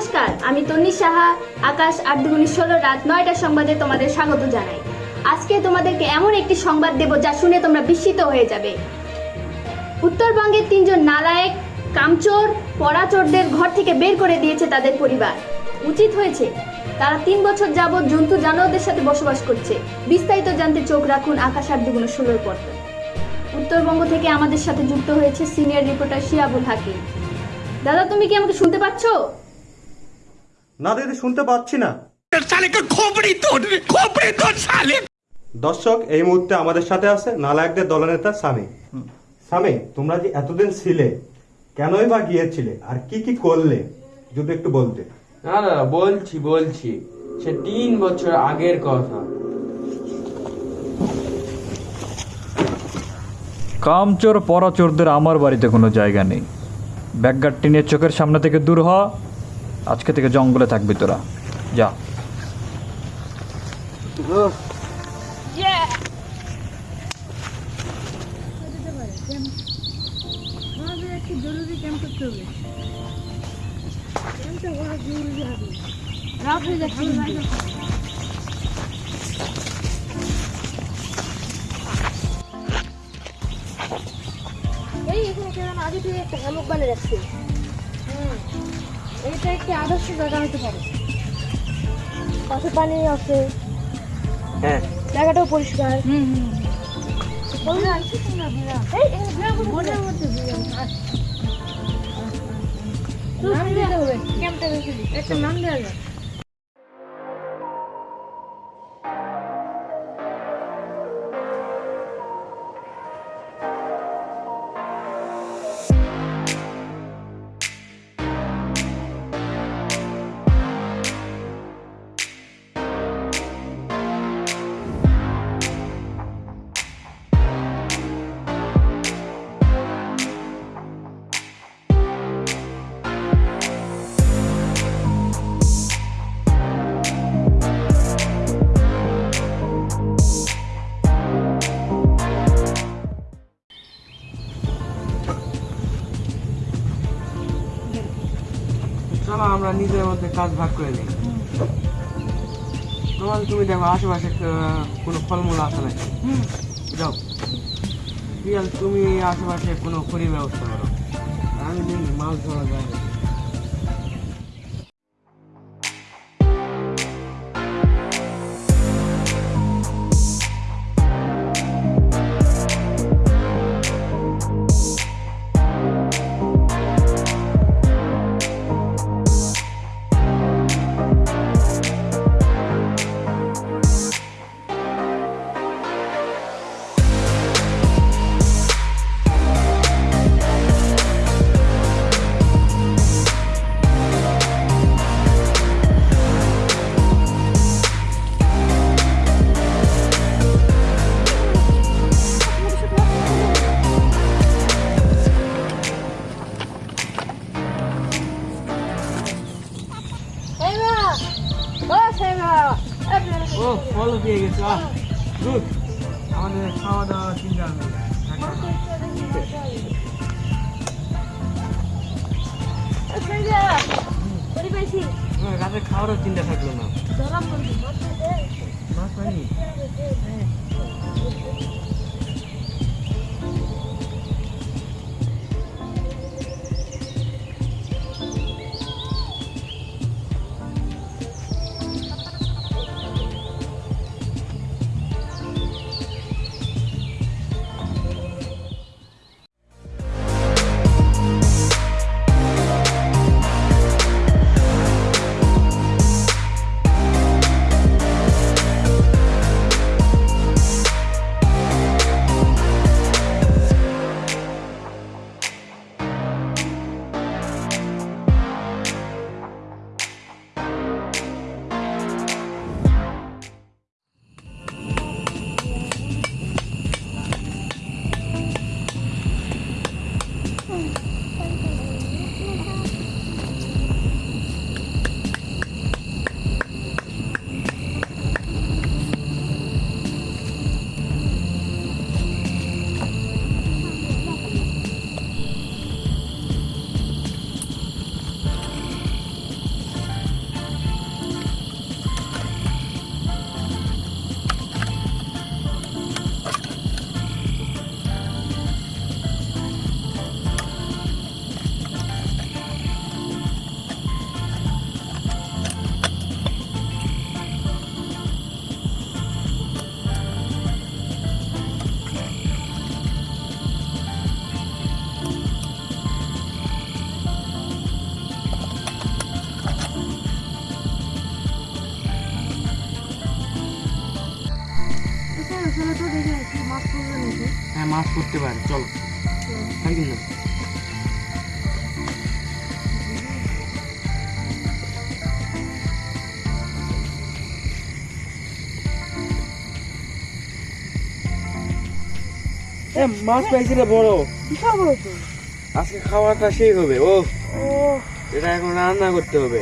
নমস্কার, আমি তন্নি সাহা, আকাশ আট দুগুনি ষোলো, রাত নয়টার সংবাদে তোমাদের স্বাগত জানাই। আজকে তোমাদেরকে এমন একটি সংবাদ দেব যা শুনে তোমরা বিস্মিত হয়ে যাবে। উত্তরবঙ্গের তিনজন নালায়েক, কামচোর, পরাচোরদের ঘর থেকে বের করে দিয়েছে তাদের পরিবার। উচিত হয়েছে, তারা তিন বছর যাবৎ জন্তু জানোয়ারদের সাথে বসবাস করছে। বিস্তারিত জানতে চোখ রাখুন আকাশ আট দুগুণ ষোলোর পর উত্তরবঙ্গ থেকে আমাদের সাথে যুক্ত হয়েছে সিনিয়র রিপোর্টার শিয়াবুল হাকিম। দাদা, তুমি কি আমাকে শুনতে পাচ্ছো? না দিদি শুনতে পাচ্ছি না। দর্শক এই মুহূর্তে আমাদের সাথে আছে নালায়কদের দলনেতা স্বামী স্বামী তোমরা যে এতদিন ছিলে কেনই বা গিয়েছিলে আর কি কি করলে? যদি একটু বলতে। না দাদা বলছি বলছি। সে তিন বছর আগের কথা। কামচোর পরাচোরদের আমার বাড়িতে কোনো জায়গা নেই। ব্যাগগার্ডটি নিয়ে চোখের সামনে থেকে দূর হওয়া আজকে থেকে জঙ্গলে থাকবি তোরা। যা। এই এখানে কেন আগে থেকে একটা হ্যামক বানিয়ে রাখছে। হুম এটা একটি আদর্শ জায়গা হতে পারে? পাশে পানি আছে। হ্যাঁ। জায়গাটাও পরিষ্কার। হুম হুম নাম দিতে হবে। ক্যাম্পটা বেশি একটা নাম দেওয়া নিজের মধ্যে কাজ ভাগ করে নিই। তোমার তুমি দেখো, আশেপাশে কোনো ফলমূল আছে নাকি? যাও। বিয়াল তুমি আশেপাশে কোনো খড়ি ব্যবস্থা করো। আমি মাছ ধরা যায় ও ফল পেয়ে গেছো আমাদের খাওয়া দাওয়া চিন্তা আমার রাতে খাওয়ারও চিন্তা থাকল না। মাছ পাইনি করতে পারে চলো। তাই মাছ পাইছি রে বড়। আজকে খাওয়াটা সেই হবে ও এটা এখন রান্না করতে হবে।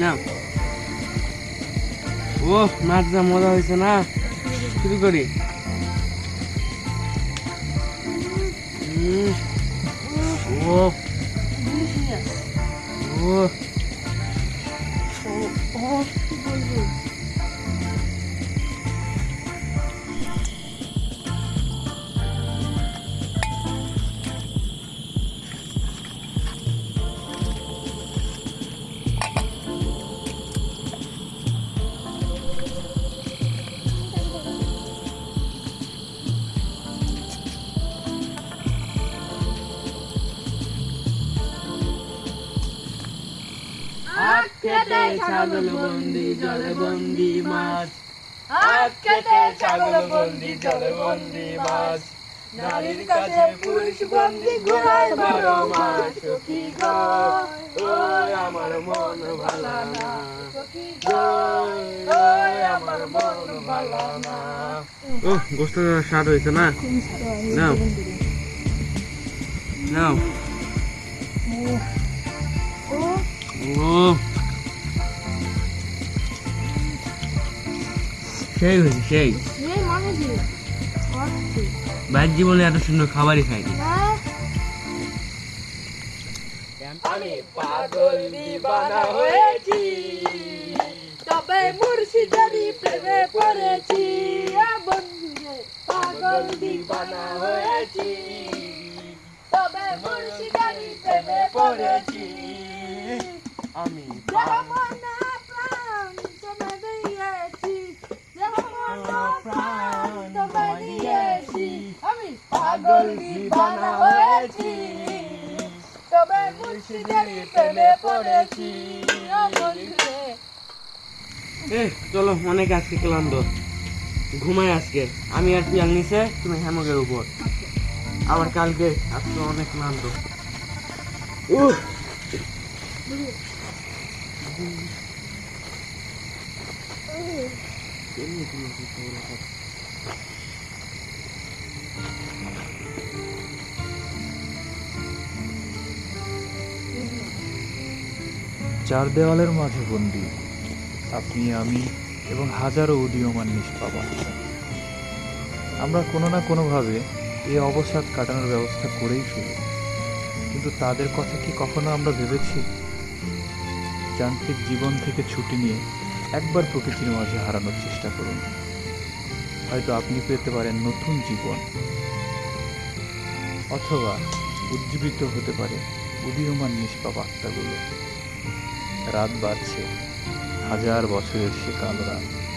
না ও মাছ যা মজা হয়েছে না শুরু করি উম, ও Delicious. ও ও, কেটে ছাগল বন্দি জলে বন্দি মাছ। হাত কেটে ছাগল বন্দি জলে বন্দি মাছ। নারীর কাছে পুরুষ বন্দি ঘোড়ায় বারো মাস সখী গো ওই আমার মন ভালা না। ওই, ওই আমার মন ভালা না। ও গোস্ত স্বাদ হয়েছে না? নাও। নাও। ও, ও সেই হয়েছে সেই। বাইর জীবনে এত সুন্দর খাবারই খাইনি। হ্যাঁ? আমি পাগল দিবানা হয়েছি তবে মুর্শিদারি প্রেমে পড়েছি। এ বন্ধুরে পাগল দিবানা হয়েছি তবে মুর্শিদারি প্রেমে পড়েছি। আমি পাগল হয়েছি? তবে প্রেমে পড়েছি। চলো, অনেক আজকে ক্লান্ত। ঘুমাই আজকে। আমি আর পিয়াল নিচে, তুমি হ্যামকের উপর। আবার কালকে, আজকে অনেক ক্লান্ত। উহ! চার দেওয়ালের মাঝে বন্দি। আপনি, আমি এবং হাজারো উদীয়মান নিষ্পাবা আমরা কোনো না কোনোভাবে এই অবসাদ কাটানোর ব্যবস্থা করেই ফেলি। কিন্তু তাদের কথা কি কখনো আমরা ভেবেছি? যান্ত্রিক জীবন থেকে ছুটি নিয়ে একবার প্রকৃতির মাঝে হারানোর চেষ্টা করুন। হয়তো আপনি পেতে পারেন নতুন জীবন। অথবা উজ্জীবিত হতে পারে উদীয়মান নিষ্পাপ আত্মাগুলো। রাত বাড়ছে। হাজার বছরের সে কালো রাত